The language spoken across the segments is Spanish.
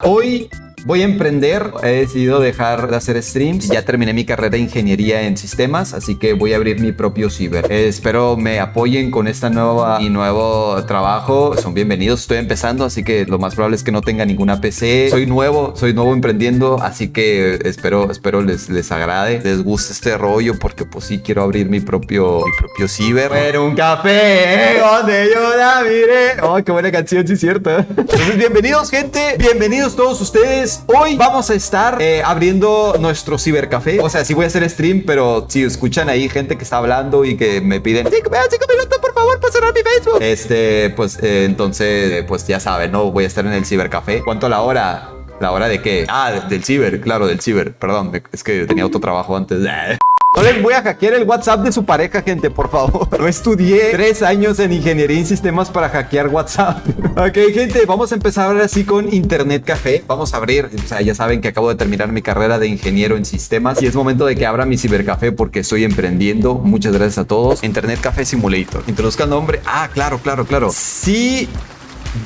Hoy voy a emprender, he decidido dejar de hacer streams, ya terminé mi carrera de ingeniería en sistemas, así que voy a abrir mi propio ciber. Eh, espero me apoyen con esta nueva y nuevo trabajo, son bienvenidos, estoy empezando, así que lo más probable es que no tenga ninguna PC. Soy nuevo, soy nuevo emprendiendo, así que espero, espero les, les agrade, les guste este rollo, porque pues sí quiero abrir mi propio, mi propio ciber. Pero un café, donde yo la miré. Oh, qué buena canción, sí es cierto. Entonces, bienvenidos gente, bienvenidos todos ustedes. Hoy vamos a estar eh, abriendo nuestro cibercafé. O sea, sí voy a hacer stream, pero si escuchan ahí gente que está hablando y que me piden 5 minutos, por favor, para cerrar mi Facebook. Este, pues, eh, entonces, pues ya saben, ¿no? Voy a estar en el cibercafé. ¿Cuánto la hora? ¿La hora de qué? Ah, del ciber, claro, del ciber. Perdón, es que tenía otro trabajo antes. No les voy a hackear el WhatsApp de su pareja, gente, por favor. No estudié tres años en ingeniería en sistemas para hackear WhatsApp. ok, gente, vamos a empezar ahora sí con Internet Café. Vamos a abrir, o sea, ya saben que acabo de terminar mi carrera de ingeniero en sistemas y es momento de que abra mi cibercafé porque estoy emprendiendo. Muchas gracias a todos. Internet Café Simulator. Introduzca nombre. Ah, claro, claro, claro. Sí.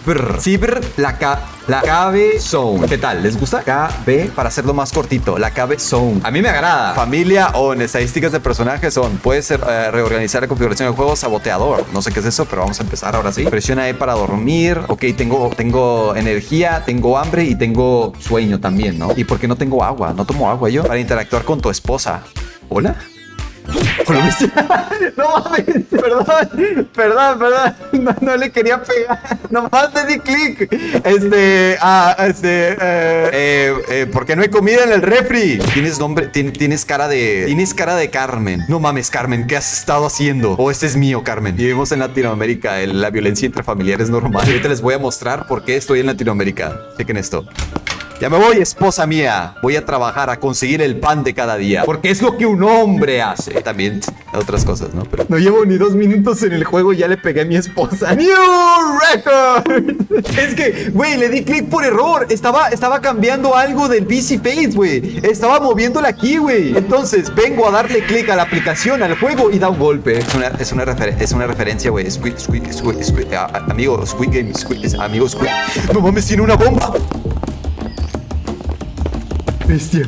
Brr. Ciber, la K, la KB Zone. ¿Qué tal? ¿Les gusta? KB, para hacerlo más cortito, la KB Zone. A mí me agrada. Familia o estadísticas de personajes son, puede ser eh, reorganizar la configuración del juego, saboteador. No sé qué es eso, pero vamos a empezar ahora sí. Presiona E para dormir. Ok, tengo, tengo energía, tengo hambre y tengo sueño también, ¿no? ¿Y por qué no tengo agua? No tomo agua yo. Para interactuar con tu esposa. ¿Hola? No mames, perdón, perdón, perdón. No, no, le quería pegar. Nomás le di clic. Este, ah, este, eh, eh, eh, ¿por qué no hay comida en el refri? Tienes nombre, tienes cara de, tienes cara de Carmen. No mames, Carmen, ¿qué has estado haciendo? O oh, este es mío, Carmen. Vivimos en Latinoamérica, la violencia intrafamiliar es normal. Ahorita les voy a mostrar por qué estoy en Latinoamérica. Chequen esto. Ya me voy, esposa mía. Voy a trabajar a conseguir el pan de cada día. Porque es lo que un hombre hace. También otras cosas, ¿no? Pero no llevo ni dos minutos en el juego y ya le pegué a mi esposa. ¡New record! es que, güey, le di clic por error. Estaba, estaba cambiando algo del PC Face, güey. Estaba moviéndola aquí, güey. Entonces, vengo a darle clic a la aplicación, al juego y da un golpe. Es una, es una, es una referencia, güey. Squid, Squid, Squid, Squid. amigo, Squid Game, Squid, amigo, Squid. No mames, tiene una bomba bestia.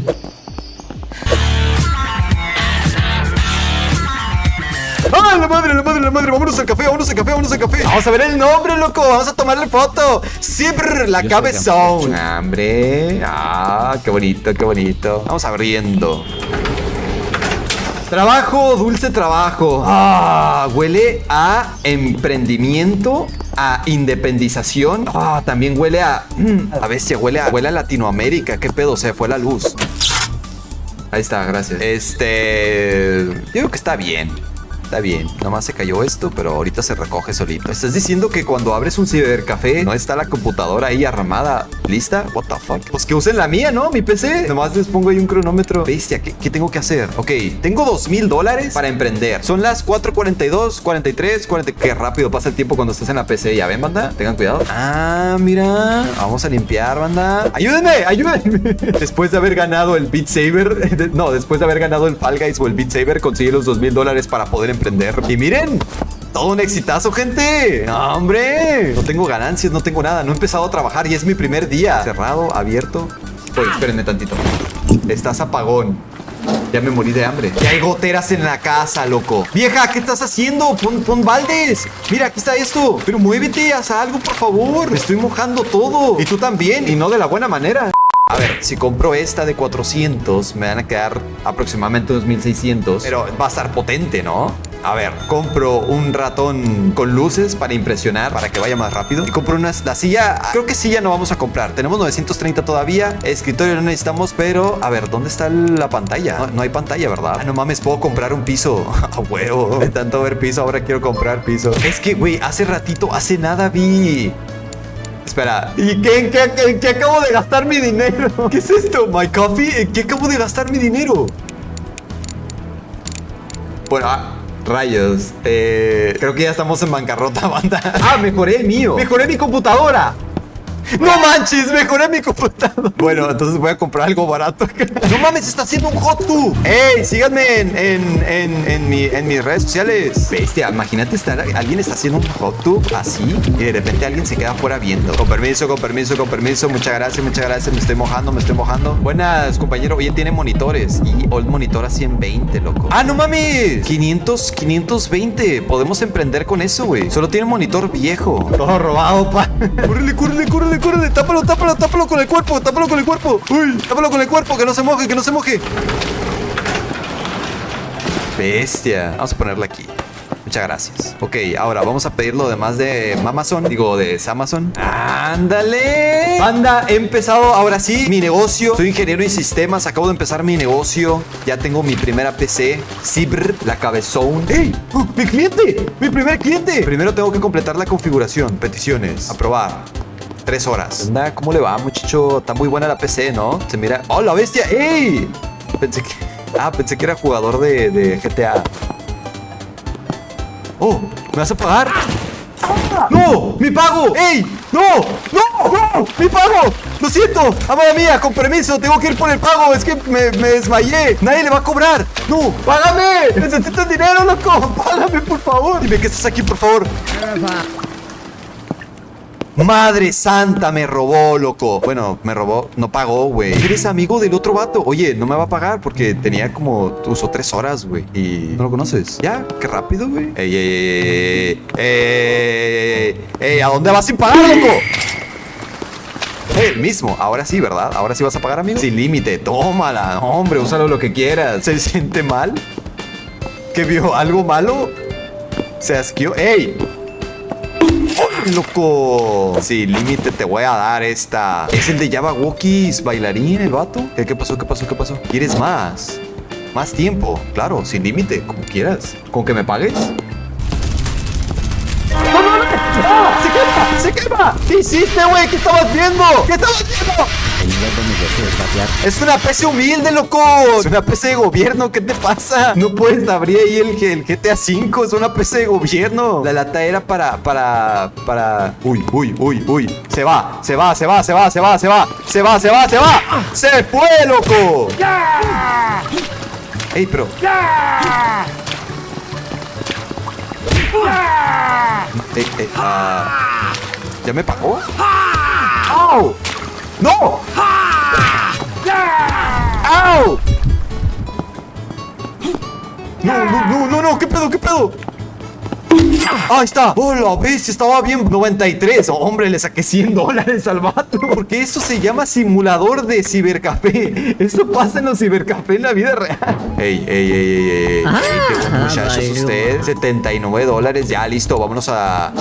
¡Ah, la madre, la madre, la madre! ¡Vámonos al café, vámonos al café, vámonos al café! ¡Vamos a ver el nombre, loco! ¡Vamos a tomarle foto! ¡Siempre la cabezón! ¡Hambre! ¡Ah, qué bonito, qué bonito! Vamos abriendo. Trabajo, dulce trabajo. Ah, huele a emprendimiento, a independización. Ah, también huele a... Mm, a bestia, huele a, huele a Latinoamérica. ¿Qué pedo? Se fue la luz. Ahí está, gracias. Este... Yo creo que está bien. Está bien, nomás se cayó esto, pero ahorita se recoge solito. ¿Estás diciendo que cuando abres un cibercafé no está la computadora ahí armada lista? What the fuck? Pues que usen la mía, ¿no? Mi PC. Nomás les pongo ahí un cronómetro. Bestia, ¿qué, tengo que hacer? Ok, tengo dos mil dólares para emprender. Son las 4.42, 43, 40. Qué rápido pasa el tiempo cuando estás en la PC. Ya ven, banda. Tengan cuidado. Ah, mira. Vamos a limpiar, banda. Ayúdenme, ayúdenme. después de haber ganado el Beat Saber, no, después de haber ganado el Fall Guys o el Beat Saber, conseguí los dos mil dólares para poder emprender. Y miren, todo un exitazo, gente. hombre, no tengo ganancias, no tengo nada. No he empezado a trabajar y es mi primer día. Cerrado, abierto. Oye, espérenme tantito. Estás apagón. Ya me morí de hambre. Ya hay goteras en la casa, loco. Vieja, ¿qué estás haciendo? Pon, pon baldes. Mira, aquí está esto. Pero muévete, haz algo, por favor. Estoy mojando todo. Y tú también. Y no de la buena manera. A ver, si compro esta de 400, me van a quedar aproximadamente unos 1600. Pero va a estar potente, ¿no? A ver, compro un ratón con luces para impresionar, para que vaya más rápido. Y compro una la silla. Creo que silla no vamos a comprar. Tenemos 930 todavía. Escritorio no necesitamos, pero a ver, ¿dónde está la pantalla? No, hay pantalla, ¿verdad? Ah, no mames, puedo comprar un piso. A huevo. De tanto ver piso, ahora quiero comprar piso. Es que, güey, hace ratito, hace nada vi Espera, ¿y qué, qué, qué, acabo de gastar mi dinero? ¿Qué es esto? ¿My coffee? ¿En qué acabo de gastar mi dinero? Bueno, ah, Rayos. Eh, creo que ya estamos en bancarrota, banda. Ah, mejoré el mío. Mejoré mi computadora. No manches, mejoré mi computador. Bueno, entonces voy a comprar algo barato. No mames, está haciendo un hot tub. Ey, síganme en, en, en, en, mi, en mis redes sociales. Bestia, imagínate estar, alguien está haciendo un hot tub así y de repente alguien se queda afuera viendo. Con permiso, con permiso, con permiso. Muchas gracias, muchas gracias. Me estoy mojando, me estoy mojando. Buenas, compañero. Oye, tiene monitores y Old Monitor a 120, loco. Ah, no mames. 500, 520. Podemos emprender con eso, güey. Solo tiene monitor viejo. Todo robado, pa. Córrele, córrele, córrele, córrele. Tápalo, tápalo, tápalo con el cuerpo. Tápalo con el cuerpo. Uy, tápalo con el cuerpo. Que no se moje, que no se moje. Bestia. Vamos a ponerla aquí. Muchas gracias. Ok, ahora vamos a pedir lo demás de Amazon. Digo, de Amazon. ¡Ándale! Banda, he empezado ahora sí mi negocio. Soy ingeniero en sistemas. Acabo de empezar mi negocio. Ya tengo mi primera PC. Cibr, la cabezón. ¡Ey! ¡Oh, ¡Mi cliente! ¡Mi primer cliente! Primero tengo que completar la configuración. Peticiones. Aprobar. Tres horas. Anda, ¿cómo le va, muchacho? Está muy buena la PC, ¿no? Se mira. ¡Oh, la bestia! ¡Ey! Pensé que. Ah, pensé que era jugador de, de GTA. ¡Oh! ¿Me vas a pagar? ¡No! ¡Mi pago! ¡Ey! ¡No! ¡No! ¡No! ¡Mi pago! ¡Lo siento! ¡Amada mía! ¡Con permiso! ¡Tengo que ir por el pago! ¡Es que me, me desmayé! ¡Nadie le va a cobrar! ¡No! ¡Págame! ¡Necesito dinero, loco! ¡Págame, por favor! Dime que estás aquí, por favor. Madre santa, me robó, loco. Bueno, me robó, no pagó, güey. Eres amigo del otro vato. Oye, no me va a pagar porque tenía como usó tres horas, güey. Y no lo conoces. Ya, qué rápido, güey. Ey, ey, ey, ey, ey, ey, ¿a dónde vas sin pagar, loco? El mismo, ahora sí, ¿verdad? Ahora sí vas a pagar, amigo. Sin límite, tómala, hombre, úsalo lo que quieras. ¿Se siente mal? ¿Que vio algo malo? ¿Se asqueó? ¡Ey! ¡Oh, loco! Sin límite te voy a dar esta. Es el de Java Wookies, bailarín, el vato. ¿Qué, ¿Qué pasó? ¿Qué pasó? ¿Qué pasó? ¿Quieres más? Más tiempo, claro, sin límite, como quieras. ¿Con que me pagues? ¡No, no, no! ¡Ah! ¡Se quema! ¡Se quema! ¿Qué hiciste, güey? ¿Qué estabas viendo? ¿Qué estabas viendo? Es una PC humilde, loco. Es una PC de gobierno. ¿Qué te pasa? No puedes abrir ahí el, el GTA V. Es una PC de gobierno. La lata era para, para, para. Uy, uy, uy, uy. Se va, se va, se va, se va, se va, se va. Se va, se va, se va. Se fue, loco. Ey, pero. Ey, ey, ah. ¿Ya me pagó? ¡Au! ¡No! ¡Au! No, no, no, no, no, ¿qué pedo, qué pedo? Ahí está. Hola, ves, estaba bien 93. hombre, le saqué 100 dólares al vato. Porque eso se llama simulador de cibercafé. Esto pasa en los cibercafé en la vida real. Ey, ey, ey, ey, ey. Ah, Ey, qué buen muchacho es usted. 79 dólares. Ya, listo. Vámonos a.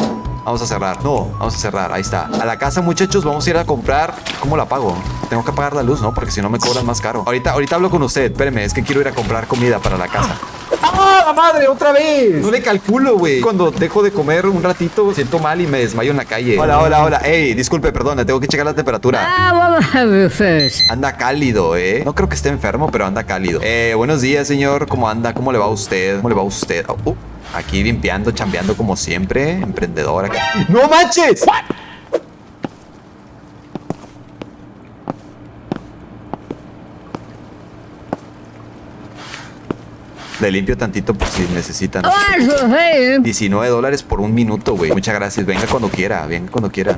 Vamos a cerrar. No, vamos a cerrar. Ahí está. A la casa, muchachos, vamos a ir a comprar. ¿Cómo la pago? Tengo que pagar la luz, ¿no? Porque si no me cobran más caro. Ahorita, ahorita hablo con usted. Espéreme, es que quiero ir a comprar comida para la casa. ¡Ah, la madre! ¡Otra vez! No le calculo, güey. Cuando dejo de comer un ratito, siento mal y me desmayo en la calle. Hola, hola, hola. Ey, disculpe, perdón, tengo que checar la temperatura. Ah? Anda cálido, ¿eh? No creo que esté enfermo, pero anda cálido. Eh, buenos días, señor. ¿Cómo anda? ¿Cómo le va a usted? ¿Cómo le va a usted? Oh, uh, aquí limpiando, chambeando como siempre. Emprendedora. ¡No manches! Le limpio tantito por si necesitan. What's your name? 19 dólares por un minuto, güey. Muchas gracias. Venga cuando quiera, venga cuando quiera.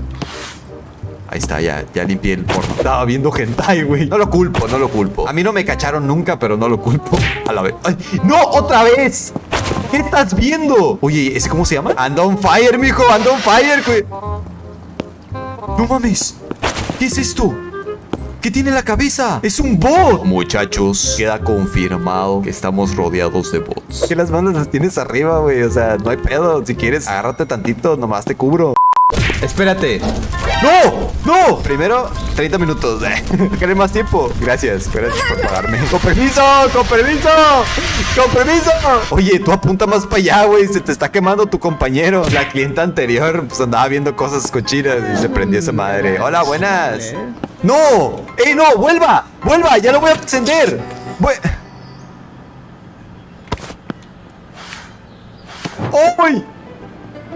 Ahí está, ya, ya limpié el porno. Estaba viendo hentai, güey. No lo culpo, no lo culpo. A mí no me cacharon nunca, pero no lo culpo. A la vez. ¡Ay! ¡No! ¡Otra vez! ¿Qué estás viendo? Oye, ¿ese cómo se llama? Anda on fire, mijo. Anda on fire, güey. No mames. ¿Qué es esto? ¿Qué tiene en la cabeza? Es un bot. Muchachos, queda confirmado que estamos rodeados de bots. Que las manos las tienes arriba, güey. O sea, no hay pedo. Si quieres, agárrate tantito, nomás te cubro. Espérate. ¡No! ¡No! Primero, 30 minutos. ¿Querés más tiempo? Gracias. Gracias por pagarme. ¡Con permiso! ¡Con permiso! ¡Con permiso! Oye, tú apunta más para allá, güey. Se te está quemando tu compañero. La clienta anterior pues andaba viendo cosas cochinas y se prendió esa madre. Hola, buenas. ¡No! ¡Ey, no! ¡Vuelva! ¡Vuelva! ¡Ya lo voy a encender! Voy... ¡Uy!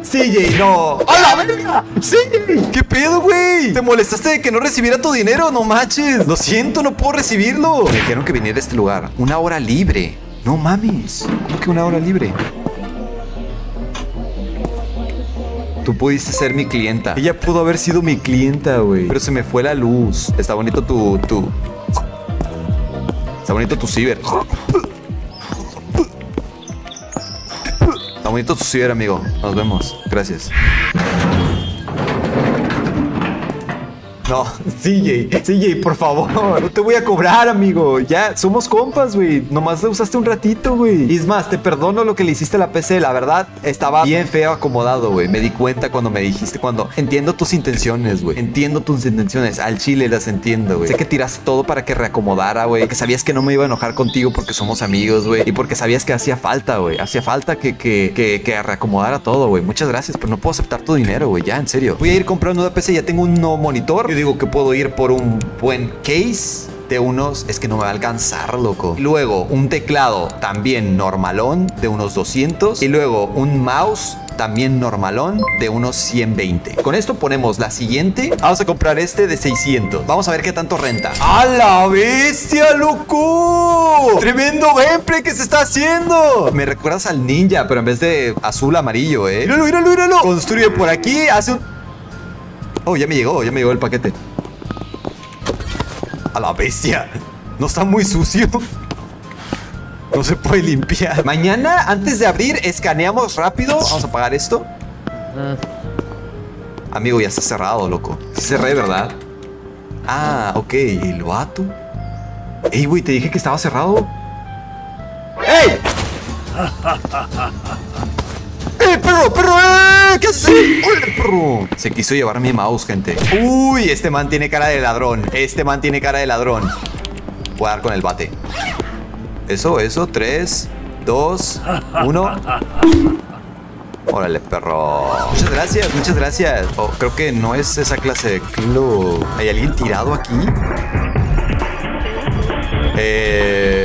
CJ, no. ¡A la verga! CJ, ¿qué pedo, güey? ¿Te molestaste de que no recibiera tu dinero? No manches. Lo siento, no puedo recibirlo. Me dijeron que viniera a este lugar. Una hora libre. No mames. ¿Cómo que una hora libre? Tú pudiste ser mi clienta. Ella pudo haber sido mi clienta, güey. Pero se me fue la luz. Está bonito tu... tu... Está bonito tu ciber. Bonito tu ciber, amigo. Nos vemos. Gracias. No, CJ, CJ, por favor. No te voy a cobrar, amigo. Ya, somos compas, güey. Nomás la usaste un ratito, güey. Y es más, te perdono lo que le hiciste a la PC. La verdad, estaba bien feo acomodado, güey. Me di cuenta cuando me dijiste, cuando entiendo tus intenciones, güey. Entiendo tus intenciones. Al chile las entiendo, güey. Sé que tiraste todo para que reacomodara, güey. Que sabías que no me iba a enojar contigo porque somos amigos, güey. Y porque sabías que hacía falta, güey. Hacía falta que, que, que, que reacomodara todo, güey. Muchas gracias, pero no puedo aceptar tu dinero, güey. Ya, en serio. Voy a ir comprando una PC. Ya tengo un nuevo monitor. Digo que puedo ir por un buen case de unos... Es que no me va a alcanzar, loco. Luego, un teclado también normalón de unos 200. Y luego, un mouse también normalón de unos 120. Con esto ponemos la siguiente. Vamos a comprar este de 600. Vamos a ver qué tanto renta. ¡A la bestia, loco! ¡Tremendo gameplay que se está haciendo! Me recuerdas al ninja, pero en vez de azul, amarillo, ¿eh? ¡Míralo, míralo, míralo! Construye por aquí, hace un... Oh, ya me llegó, ya me llegó el paquete. A la bestia. No está muy sucio. No se puede limpiar. Mañana, antes de abrir, escaneamos rápido. Vamos a apagar esto. Amigo, ya está cerrado, loco. Cerré, ¿verdad? Ah, ok. ¿El vato? Ey, güey, te dije que estaba cerrado. ¡Ey! ¡Eh, perro, perro! ¡Eh! ¿Qué haces? ¡Hola, perro! Se quiso llevar mi mouse, gente. Uy, este man tiene cara de ladrón. Este man tiene cara de ladrón. Voy a dar con el bate. Eso, eso. Tres, dos, uno. Órale, perro. Muchas gracias, muchas gracias. Oh, creo que no es esa clase de club. ¿Hay alguien tirado aquí? Eh,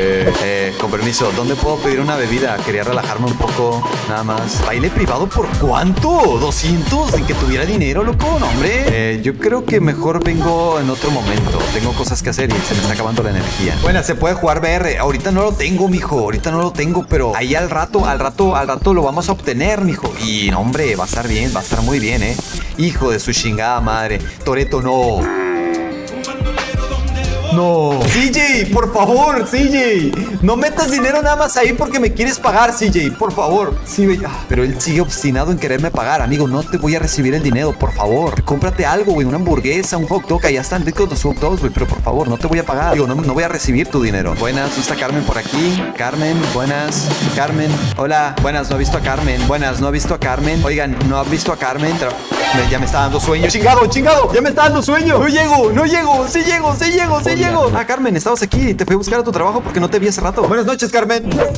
con permiso, ¿dónde puedo pedir una bebida? Quería relajarme un poco, nada más. ¿Baile privado por cuánto? ¿200? ¿De que tuviera dinero, loco? No, hombre. Eh, yo creo que mejor vengo en otro momento. Tengo cosas que hacer y se me está acabando la energía. Bueno, se puede jugar VR. Ahorita no lo tengo, mijo. Ahorita no lo tengo, pero ahí al rato, al rato, al rato lo vamos a obtener, mijo. Y, no, hombre, va a estar bien, va a estar muy bien, ¿eh? Hijo de su chingada madre. Toreto, no. No. CJ, por favor, CJ. No metas dinero nada más ahí porque me quieres pagar, CJ. Por favor. Sí. Ah, pero él sigue obstinado en quererme pagar. Amigo, no te voy a recibir el dinero, por favor. Cómprate algo, güey. Una hamburguesa, un hot dog. Allá están ricos los hot dogs, güey. Pero por favor, no te voy a pagar. Digo, no, no voy a recibir tu dinero. Buenas, está Carmen por aquí. Carmen, buenas. Carmen, hola. Buenas, no he visto a Carmen. Buenas, no he visto a Carmen. Oigan, no has visto a Carmen. Me- ya me está dando sueño. Chingado, chingado. Ya me está dando sueño. No llego, no llego. Sí llego, sí llego, sí llego. Diego! Ah, Carmen, estabas aquí. Te fui a buscar a tu trabajo porque no te vi hace rato. Buenas noches, Carmen. Ya.